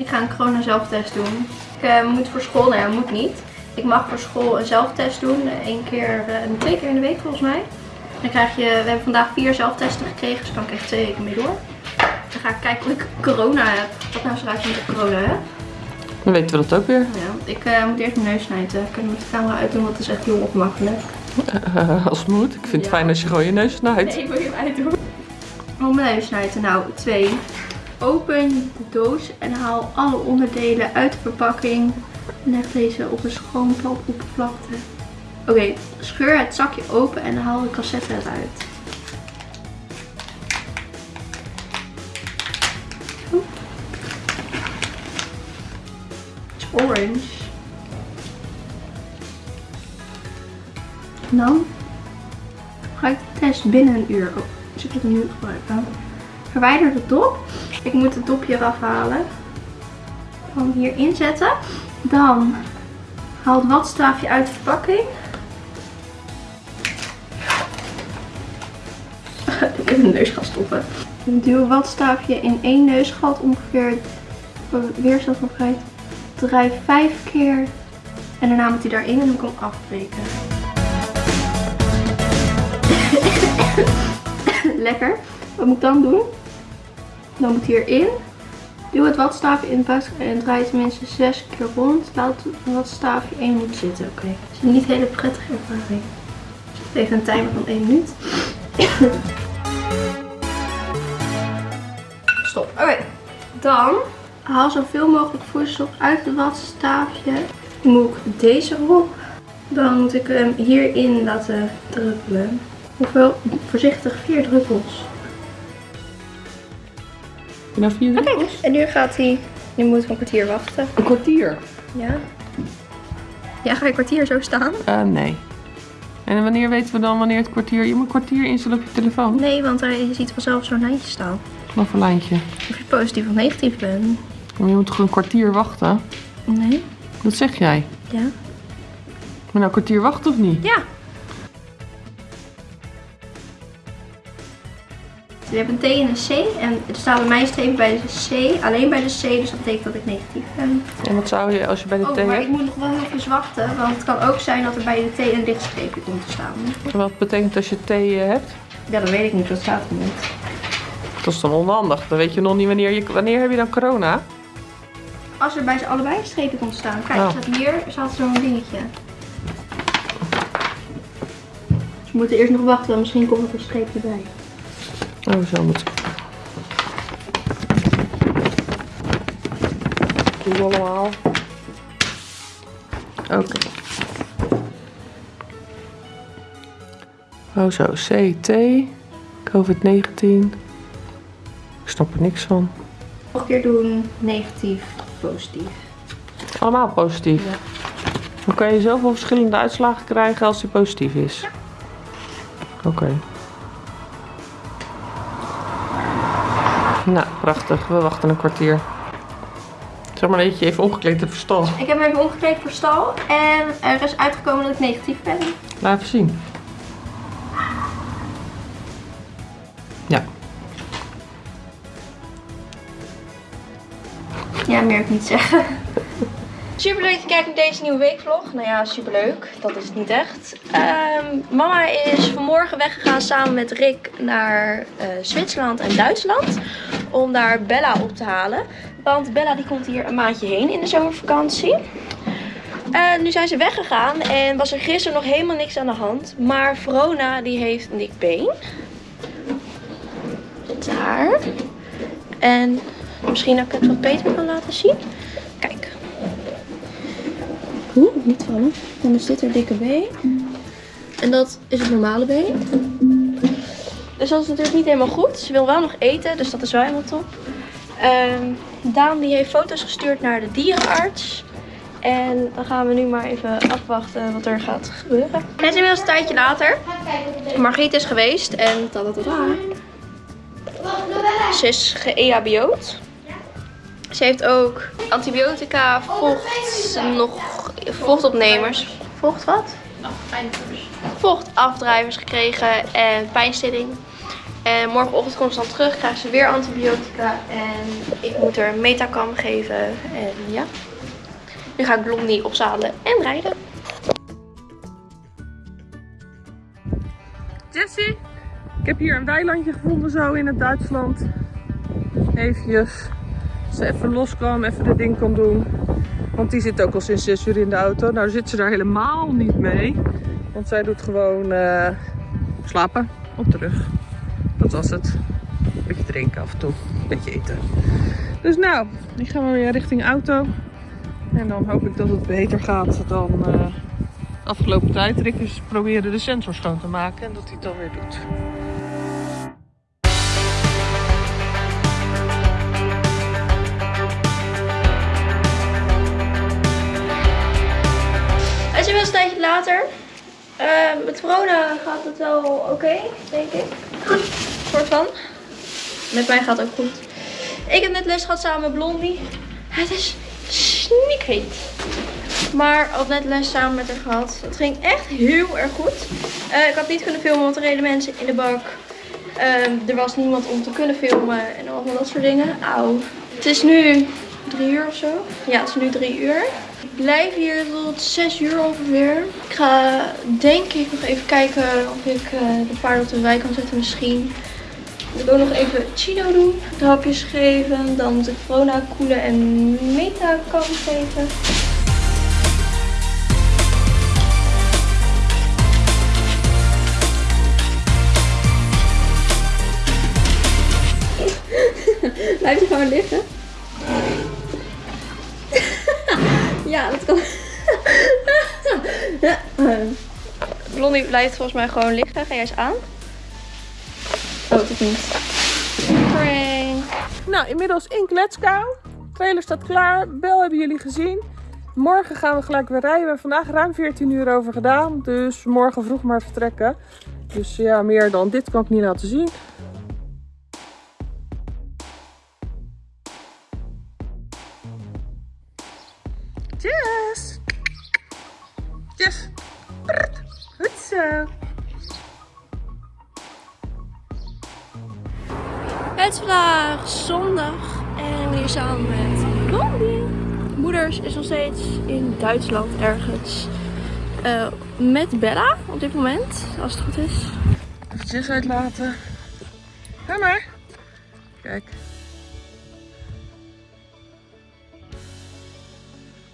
Ik ga een corona zelftest doen. Ik uh, moet voor school, nou ja, moet niet. Ik mag voor school een zelftest doen. Eén keer, uh, twee keer in de week volgens mij. Dan krijg je, we hebben vandaag vier zelftesten gekregen, dus kan ik echt twee weken mee door. Dan ga ik kijken of ik corona heb. Wat nou uit met ik corona heb. Dan weten we dat ook weer. Ja, ik uh, moet eerst mijn neus snijden. Ik kan met de camera uitdoen, want het is echt heel ongemakkelijk. Uh, als het moet. Ik vind het fijn als je gewoon je neus snijdt. Nee, ik wil je hem uitdoen. Om mijn neus snijden. Nou, twee. Open de doos en haal alle onderdelen uit de verpakking. Leg deze op een schoon oppervlakte. Oké, scheur het zakje open en haal de cassette eruit. Het is orange. Dan ga ik de test binnen een uur. Oh, dus ik moet nu gebruiken. Verwijder de dop. Ik moet het dopje eraf halen. Dan hier inzetten. Dan haal het watstaafje uit de verpakking. ik in de neus gaan stoppen. Duw het watstaafje in één neusgat ongeveer weerstand van vrijheid. Draai vijf keer en daarna moet hij daarin en dan kan ik afbreken. Lekker. Wat moet ik dan doen? Dan moet hierin. Duw het watstaafje in de en draai het minstens 6 keer rond. Laat het watstaafje 1 minuut zitten. Oké. Het is niet hele prettige ervaring. Even een timer van 1 minuut. Stop. Oké. Dan haal zoveel mogelijk voedsel uit het watstaafje. Moet ik deze erop. Dan moet ik hem hierin laten druppelen. Hoeveel? Voorzichtig, vier druppels. Nou vier en nu gaat hij. Nu moet ik een kwartier wachten. Een kwartier? Ja. Ja, ga je kwartier zo staan? Uh, nee. En wanneer weten we dan wanneer het kwartier... Je moet een kwartier instellen op je telefoon. Nee, want je ziet vanzelf zo'n lijntje staan. Wat voor lijntje? Of je positief of negatief bent. Maar je moet toch een kwartier wachten? Nee. Dat zeg jij? Ja. Maar nou een kwartier wachten of niet? Ja. We hebben een T en een C. En er staat bij mij streep bij de C. Alleen bij de C. Dus dat betekent dat ik negatief ben. En wat zou je als je bij de oh, T hebt? maar ik moet nog wel even wachten. Want het kan ook zijn dat er bij de T een lichtstreepje komt te staan. En wat betekent als je T hebt? Ja, dat weet ik niet. Dat staat er niet. Dat is dan onhandig. Dan weet je nog niet wanneer je... Wanneer heb je dan corona? Als er bij ze allebei een streepje komt te staan. Kijk, oh. staat hier staat zo'n dingetje. Dus we moeten eerst nog wachten. Misschien komt er een streepje bij. Oh, zo moet. Doe allemaal. Oké. Okay. Oh zo, CT, COVID-19. Ik snap er niks van. Nog een keer doen, negatief, positief. Allemaal positief? Ja. Dan kan je zoveel verschillende uitslagen krijgen als die positief is? Ja. Oké. Okay. Nou, prachtig. We wachten een kwartier. Zeg maar dat je even omgekleed hebt voor stal. Ik heb me even omgekleed voor stal. En er is uitgekomen dat ik negatief ben. Laat even zien. Ja. Ja, meer ik niet zeggen. Super leuk dat je kijkt naar deze nieuwe weekvlog. Nou ja, super leuk. Dat is het niet echt. Um, mama is vanmorgen weggegaan samen met Rick naar uh, Zwitserland en Duitsland. Om daar Bella op te halen. Want Bella die komt hier een maandje heen in de zomervakantie. Uh, nu zijn ze weggegaan en was er gisteren nog helemaal niks aan de hand. Maar Verona die heeft dik been. Daar. En misschien dat ik het wat beter kan laten zien. Kijk. Oeh, niet vallen. Dan is dit haar dikke been. En dat is het normale been. Dus dat is natuurlijk niet helemaal goed. Ze wil wel nog eten, dus dat is wel helemaal top. Um, Daan die heeft foto's gestuurd naar de dierenarts. En dan gaan we nu maar even afwachten wat er gaat gebeuren. Het is inmiddels een tijdje later. Margriet is geweest en tadatata. Ze is ge-EHBO'd. Ze heeft ook antibiotica, vocht, nog vochtopnemers. Vocht wat? Vochtafdrijvers gekregen en pijnstilling. En morgenochtend komt ze dan terug, krijgt ze weer antibiotica. En ik moet een metacam geven. En ja, nu ga ik Blondie opzadelen en rijden. Jessie, ik heb hier een weilandje gevonden zo in het Duitsland. Eventjes, ze even los kan, even de ding kan doen. Want die zit ook al sinds 6 uur in de auto. Nou zit ze daar helemaal niet mee. Want zij doet gewoon uh, slapen op de rug. Dat was het. Een beetje drinken af en toe. Een beetje eten. Dus nou, ik ga maar weer richting auto. En dan hoop ik dat het beter gaat dan uh, afgelopen tijd. Rick is proberen de sensor schoon te maken en dat hij het dan weer doet. Het is wel een tijdje later. Uh, met corona gaat het wel oké, denk ik. Soort van. Met mij gaat het ook goed. Ik heb net les gehad samen met Blondie. Het is snikheet. Maar al net les samen met haar gehad. Het ging echt heel erg goed. Uh, ik had niet kunnen filmen, want er reden mensen in de bak. Uh, er was niemand om te kunnen filmen en allemaal dat soort dingen. Auw. Het is nu drie uur of zo. Ja, het is nu drie uur. Ik blijf hier tot 6 uur ongeveer. Ik ga denk ik nog even kijken of ik uh, de paarden op de wei kan zetten misschien. Ik wil ook nog even chino doen. De hapjes geven. Dan de corona koelen en meta kan geven. Blijf je gewoon liggen? ja, dat kan. Blondie blijft volgens mij gewoon liggen. Ga jij eens aan? Oh, niet. Nou, inmiddels in Kletskou. Trailer staat klaar. Bel hebben jullie gezien. Morgen gaan we gelijk weer rijden. We hebben vandaag ruim 14 uur over gedaan. Dus morgen vroeg maar vertrekken. Dus ja, meer dan dit kan ik niet laten zien. In Duitsland ergens uh, met Bella op dit moment, als het goed is. Even Jess uitlaten. Ga maar. Kijk.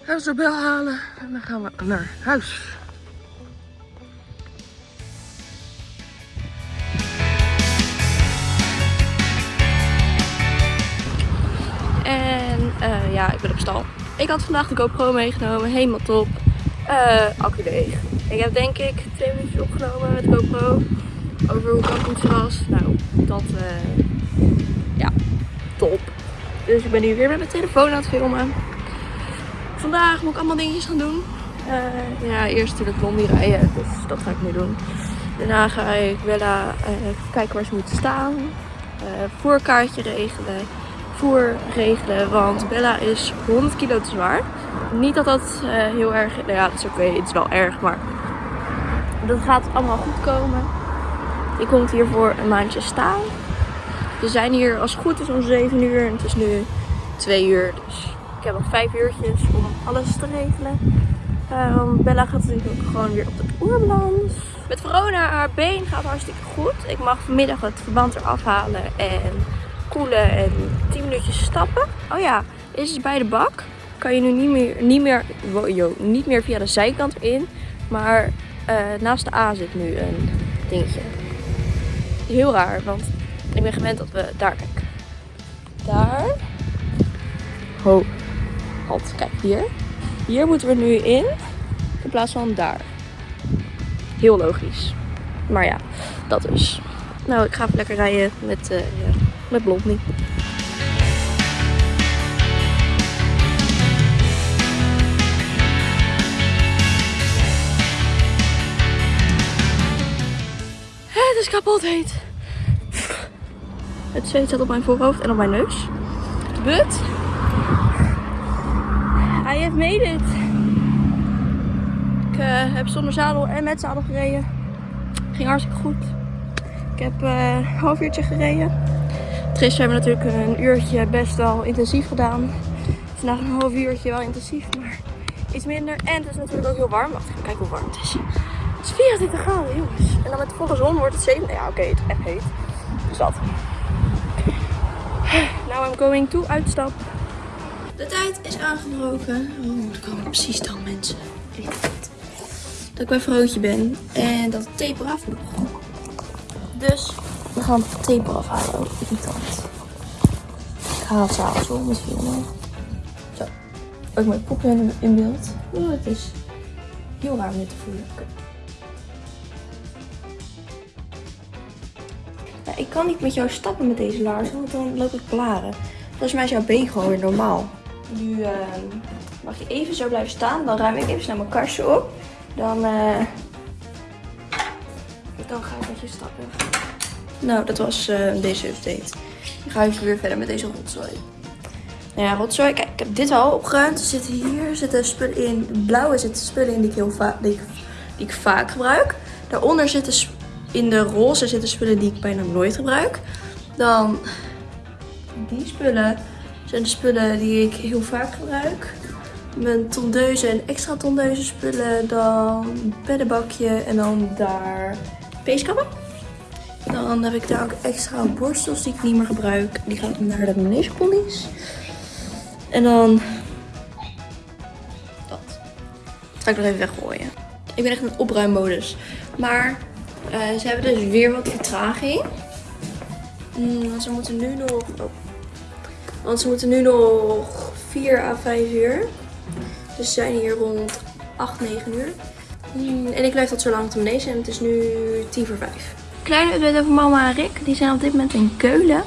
Gaan we bel halen en dan gaan we naar huis. En uh, ja, ik ben op stal. Ik had vandaag de GoPro meegenomen, helemaal top. Uh, accu. Ik heb denk ik twee minuutjes opgenomen met GoPro. Over hoe goed ze was. Nou, dat uh, ja, top. Dus ik ben nu weer met mijn telefoon aan het filmen. Vandaag moet ik allemaal dingetjes gaan doen. Uh, ja, eerst natuurlijk Blondie rijden, dus dat ga ik nu doen. Daarna ga ik Bella kijken waar ze moeten staan. Voerkaartje regelen. Voer regelen, want Bella is 100 kilo te zwaar. Niet dat dat heel erg... Nou ja, dat is oké, het is wel erg, maar... Dat gaat allemaal goed komen. Ik kom hier voor een maandje staan. We zijn hier als het goed is om 7 uur en het is nu 2 uur, dus ik heb nog vijf uurtjes om alles te regelen. Um, Bella gaat natuurlijk ook gewoon weer op de oerbalans. Met Verona, haar been gaat hartstikke goed. Ik mag vanmiddag het verband eraf halen en koelen en 10 minuutjes stappen. Oh ja, is het bij de bak. Kan je nu niet meer, niet meer, yo, niet meer via de zijkant in. Maar uh, naast de A zit nu een dingetje. Heel raar, want ik ben gewend dat we daar. Daar. Ho. Halt, kijk hier. Hier moeten we nu in. In plaats van daar. Heel logisch. Maar ja, dat dus. Nou, ik ga even lekker rijden met, uh, ja, met Blondie. Het is kapot heet. Het zweet zat op mijn voorhoofd en op mijn neus. But I have made it. Ik uh, heb zonder zadel en met zadel gereden. Ging hartstikke goed. Ik heb eh, een half uurtje gereden. Gisteren hebben we natuurlijk een uurtje best wel intensief gedaan. Vandaag een half uurtje wel intensief, maar iets minder. En het is natuurlijk ook heel warm. Wacht even kijken hoe warm het is. Het is 24 graden, jongens. En dan met de volle zon wordt het 7. Ja, oké, het is echt heet. Dus dat. Now I'm going to uitstap. De tijd is aangebroken. Oh, dat kan precies dan, mensen. Dat ik bij vrootje ben en dat het tape eraf moet. Dus we gaan het tape eraf halen. Oh, irritant. Ik ga het s'avonds wel met. Zo. Ook mijn poppen in, beeld. Oh, het is heel raar om dit te voelen. Ik kan niet met jou stappen met deze laarzen, want dan loop ik blaren. Volgens mij is jouw been gewoon weer normaal. Nu eh, mag je even zo blijven staan. Dan ruim ik even snel mijn kastje op. Dan, eh, Nou, dat was eh, deze update. Dan ga ik weer verder met deze rotzooi. Nou ja, rotzooi. Kijk, ik heb dit al opgeruimd. Er zitten hier zitten spullen in. Blauwe zitten spullen in die ik, heel vaak, ik, ik vaak gebruik. Daaronder zitten in de roze zitten spullen die ik bijna nooit gebruik. Dan die spullen zijn de spullen die ik heel vaak gebruik. Mijn tondeuze en extra tondeuze spullen. Dan beddenbakje en dan daar peeskappen. Dan heb ik daar ook extra borstels die ik niet meer gebruik. Die gaan naar de manegeponnies. En dan dat. Dat ga ik nog even weggooien. Ik ben echt in opruimmodus. Maar eh, ze hebben dus weer wat vertraging. Mm, want ze moeten nu nog... oh. Want ze moeten nu nog 4 à 5 uur. Dus ze zijn hier rond 8, 9 uur. Mm, en ik blijf tot zo lang te manege en het is nu 10 voor 5. Kleine update over mama en Rick. Die zijn op dit moment in Keulen.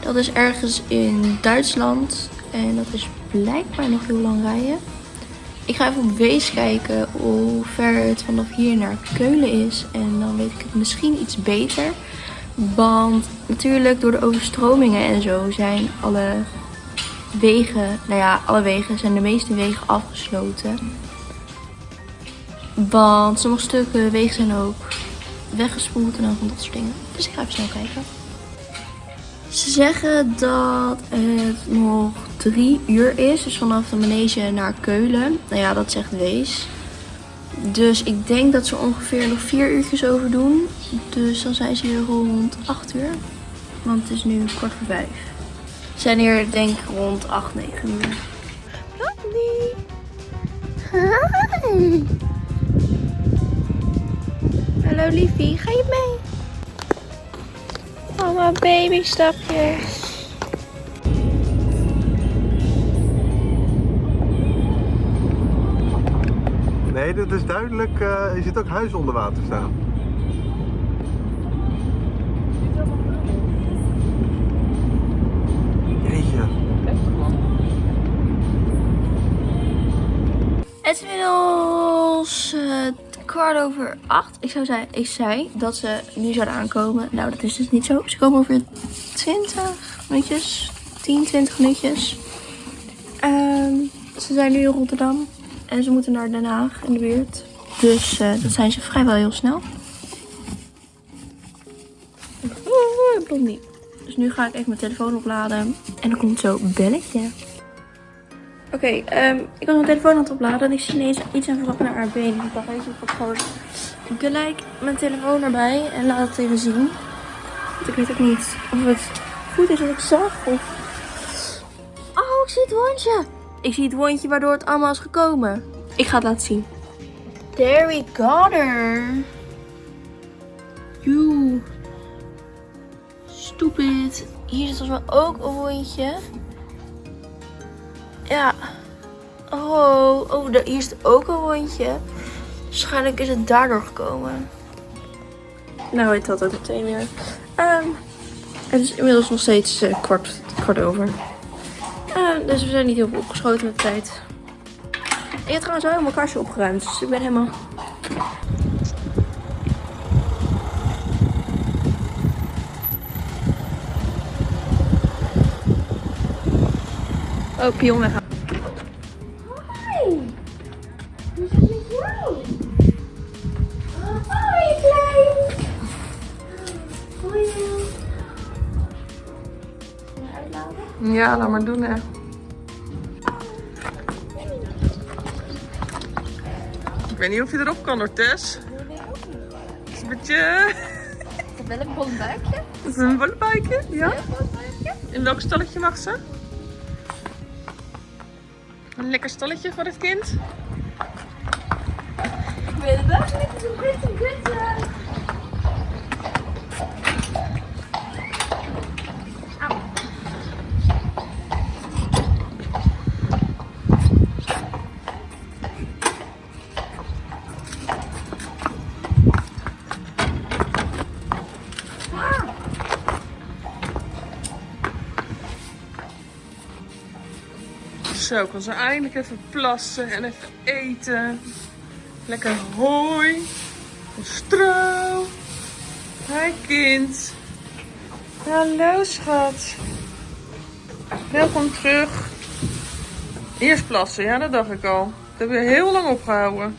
Dat is ergens in Duitsland. En dat is blijkbaar nog heel lang rijden. Ik ga even op Wees kijken hoe ver het vanaf hier naar Keulen is. En dan weet ik het misschien iets beter. Want natuurlijk door de overstromingen en zo zijn alle wegen, nou ja, alle wegen zijn de meeste wegen afgesloten. Want sommige stukken wegen zijn ook weggespoeld en dan van dat soort dingen. Dus ik ga even snel kijken. Ze zeggen dat het nog drie uur is. Dus vanaf de manege naar Keulen. Nou ja, dat zegt Wees. Dus ik denk dat ze ongeveer nog vier uurtjes over doen. Dus dan zijn ze hier rond 8 uur. Want het is nu kwart voor vijf. Ze zijn hier denk ik rond 8, 9 uur. Blondie. Hi. Hallo liefie, ga je mee? Mama baby stapjes. Nee, dat is duidelijk. eh je ziet ook huizen onder water staan. Jeetje. Het is inmiddels eh, kwart over acht. Ik, zou zei, ik zei dat ze nu zouden aankomen. Nou, dat is dus niet zo. Ze komen over 20 minuutjes. 10, 20 minuutjes. Ehm, ze zijn nu in Rotterdam. En ze moeten naar Den Haag in de buurt. Dus eh dat zijn ze vrijwel heel snel. Oeh, Blondie. Dus nu ga ik even mijn telefoon opladen. En dan komt zo belletje. Oké, ehm, ik was mijn telefoon aan het opladen en ik zie ineens iets aan vooraf naar been. Ik dacht, je, ik gewoon gelijk mijn telefoon erbij en laat het even zien. Want ik weet ook niet of het goed is wat ik zag of... Oh, ik zie het wondje. Ik zie het wondje waardoor het allemaal is gekomen. Ik ga het laten zien. There we got. You. Stupid. Hier zit volgens mij ook een wondje. Oh, oh daar- hier is ook een wondje. Waarschijnlijk is het daardoor gekomen. Nou, weet dat ook meteen weer. Ehm, het is inmiddels nog steeds eh, kwart, kwart over. Ehm, dus we zijn niet heel veel opgeschoten met de tijd. Ik heb trouwens wel helemaal mijn kastje opgeruimd. Dus ik ben helemaal... Oh, pion weggaan. Ja, laat maar doen hè. Ik weet niet of je erop kan hoor, Tess. Dat weet ik ook niet. Het is een beetje... Ik heb wel een bol buikje. Het is een ja. Een bol buikje. In welk stalletje mag ze? Een lekker stalletje voor het kind. Ik weet het niet. Het is een pretty Zo, kan ze eindelijk even plassen en even eten. Lekker hooi. Stro. Hi kind. Hallo schat. Welkom terug. Eerst plassen, ja dat dacht ik al. Dat hebben we heel lang opgehouden.